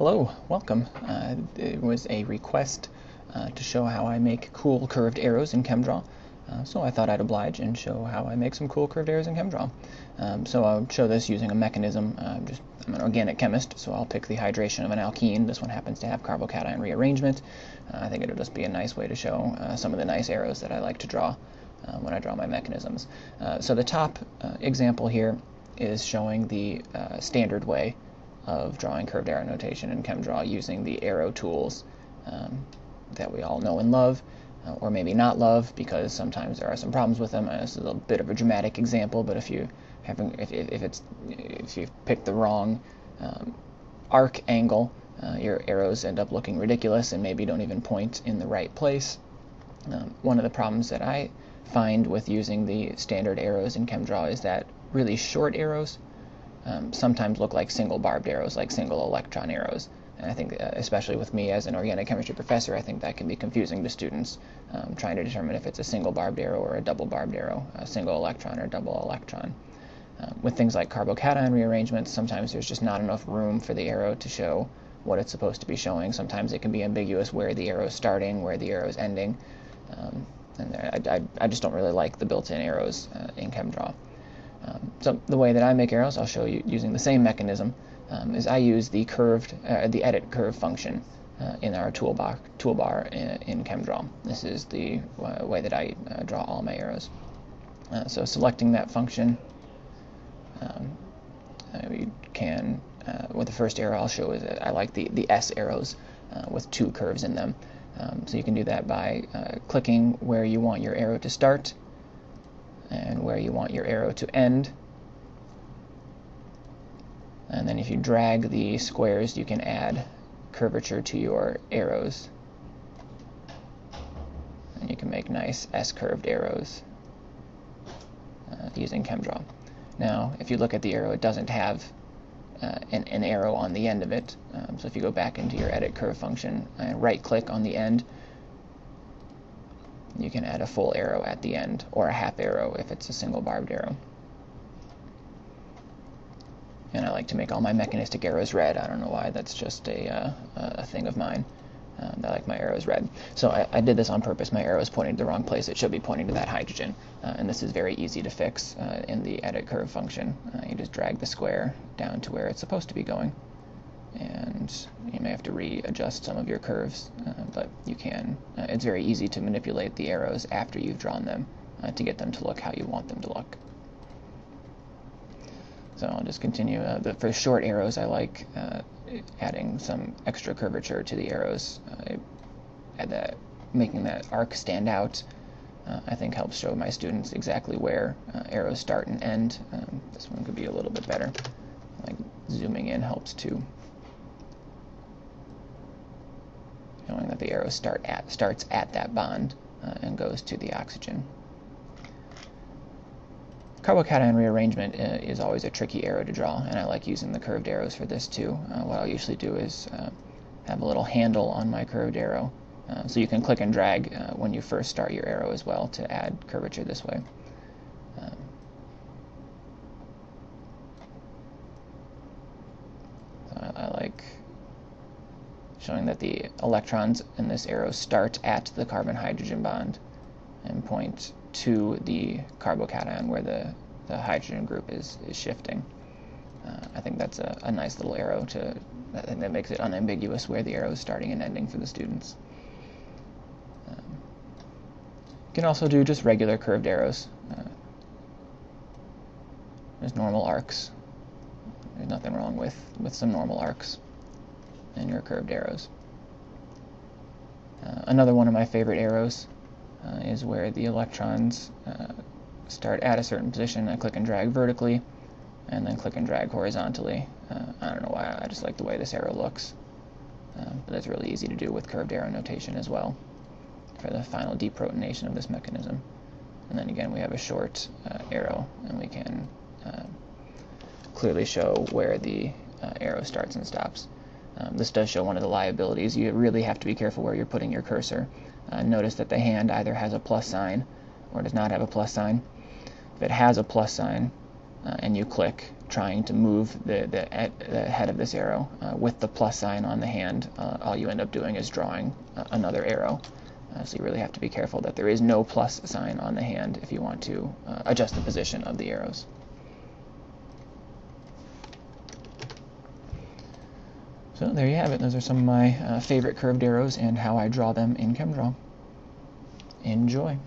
Hello, welcome. Uh, it was a request uh, to show how I make cool curved arrows in ChemDraw. Uh, so I thought I'd oblige and show how I make some cool curved arrows in ChemDraw. Um, so I'll show this using a mechanism. Uh, just, I'm an organic chemist, so I'll pick the hydration of an alkene. This one happens to have carbocation rearrangement. Uh, I think it'll just be a nice way to show uh, some of the nice arrows that I like to draw when I draw my mechanisms. so the top example here is showing the standard way of drawing curved arrow notation in ChemDraw using the arrow tools um, that we all know and love, uh, or maybe not love because sometimes there are some problems with them. Uh, this is a bit of a dramatic example, but if you having if, if it's if you pick the wrong um, arc angle, uh, your arrows end up looking ridiculous and maybe don't even point in the right place. Um, one of the problems that I find with using the standard arrows in ChemDraw is that really short arrows um, sometimes look like single barbed arrows, like single electron arrows. And I think, uh, especially with me as an organic chemistry professor, I think that can be confusing to students um, trying to determine if it's a single barbed arrow or a double barbed arrow, a single electron or double electron. Uh, with things like carbocation rearrangements, sometimes there's just not enough room for the arrow to show what it's supposed to be showing. Sometimes it can be ambiguous where the arrow is starting, where the arrow is ending. Um, and I, I, I, just don't really like the built-in arrows uh, in ChemDraw. Um, so the way that I make arrows, I'll show you using the same mechanism, um, is I use the curved, uh, the edit curve function uh, in our toolbar, toolbar in, in ChemDraw. This is the uh, way that I uh, draw all my arrows. Uh, so selecting that function, um, uh, we can, with the first arrow I'll show is I like the, the S arrows with two curves in them. Um, so you can do that by clicking where you want your arrow to start and where you want your arrow to end. And then if you drag the squares, you can add curvature to your arrows. And you can make nice S-curved arrows uh, using ChemDraw. Now, if you look at the arrow, it doesn't have uh, an, an, arrow on the end of it. Um, so if you go back into your edit curve function and right click on the end, you can add a full arrow at the end, or a half arrow if it's a single barbed arrow. And I like to make all my mechanistic arrows red. I don't know why, that's just a, uh, a thing of mine. Um, I like my arrows red. So I, I, did this on purpose. My arrow is pointing to the wrong place. It should be pointing to that hydrogen. Uh, and this is very easy to fix uh, in the edit curve function. Uh, you just drag the square down to where it's supposed to be going and you may have to readjust some of your curves, uh, but you can. Uh, it's very easy to manipulate the arrows after you've drawn them uh, to get them to look how you want them to look. So I'll just continue. Uh, the, for short arrows, I like uh, adding some extra curvature to the arrows. Uh, that, making that arc stand out. I think helps show my students exactly where arrows start and end. Um, this one could be a little bit better. Like zooming in helps too. Showing that the arrow start at, starts at that bond uh, and goes to the oxygen. Carbocation rearrangement uh, is always a tricky arrow to draw, and I like using the curved arrows for this too. Uh, what I'll usually do is uh, have a little handle on my curved arrow, uh, so you can click and drag uh, when you first start your arrow as well to add curvature this way. Um, so I, I like showing that the electrons in this arrow start at the carbon-hydrogen bond and point to the carbocation where the, the hydrogen group is, is shifting. Uh, I think that's a, a, nice little arrow to think that makes it unambiguous where the arrow is starting and ending for the students. Um, you can also do just regular curved arrows. Uh, there's normal arcs. There's nothing wrong with, with some normal arcs and your curved arrows. Uh, another one of my favorite arrows uh, is where the electrons uh, start at a certain position. I click and drag vertically, and then click and drag horizontally. Uh, I don't know why, I just like the way this arrow looks. Um, but that's really easy to do with curved arrow notation as well for the final deprotonation of this mechanism. And then again, we have a short uh, arrow, and we can uh, clearly show where the arrow starts and stops. Um, this does show one of the liabilities. You really have to be careful where you're putting your cursor. Uh, notice that the hand either has a plus sign or does not have a plus sign. If it has a plus sign uh, and you click trying to move the, the, the head of this arrow uh, with the plus sign on the hand, uh, all you end up doing is drawing uh, another arrow. Uh, so you really have to be careful that there is no plus sign on the hand if you want to adjust the position of the arrows. So there you have it. Those are some of my uh, favorite curved arrows and how I draw them in ChemDraw. Enjoy.